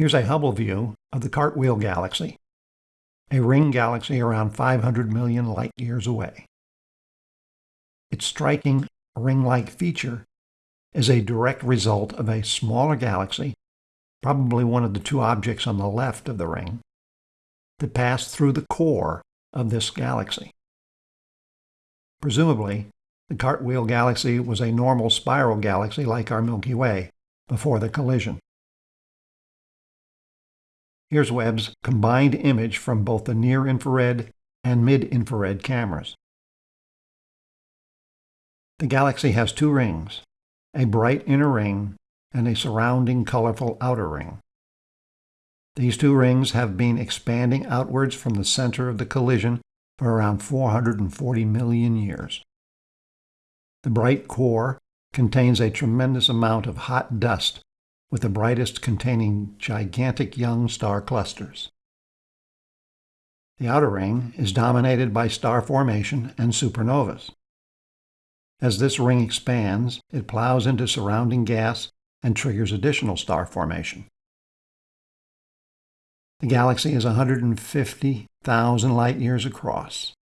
Here's a Hubble view of the Cartwheel Galaxy, a ring galaxy around 500 million light years away. Its striking ring-like feature is a direct result of a smaller galaxy, probably one of the two objects on the left of the ring, that passed through the core of this galaxy. Presumably, the Cartwheel Galaxy was a normal spiral galaxy like our Milky Way before the collision. Here's Webb's combined image from both the near-infrared and mid-infrared cameras. The galaxy has two rings, a bright inner ring and a surrounding colorful outer ring. These two rings have been expanding outwards from the center of the collision for around 440 million years. The bright core contains a tremendous amount of hot dust with the brightest containing gigantic young star clusters. The outer ring is dominated by star formation and supernovas. As this ring expands, it plows into surrounding gas and triggers additional star formation. The galaxy is 150,000 light years across.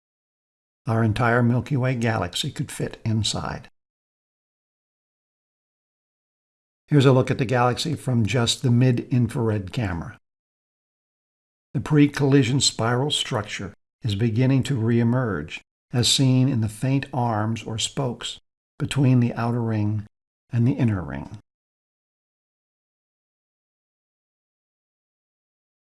Our entire Milky Way galaxy could fit inside. Here's a look at the galaxy from just the mid-infrared camera. The pre-collision spiral structure is beginning to re-emerge, as seen in the faint arms or spokes between the outer ring and the inner ring.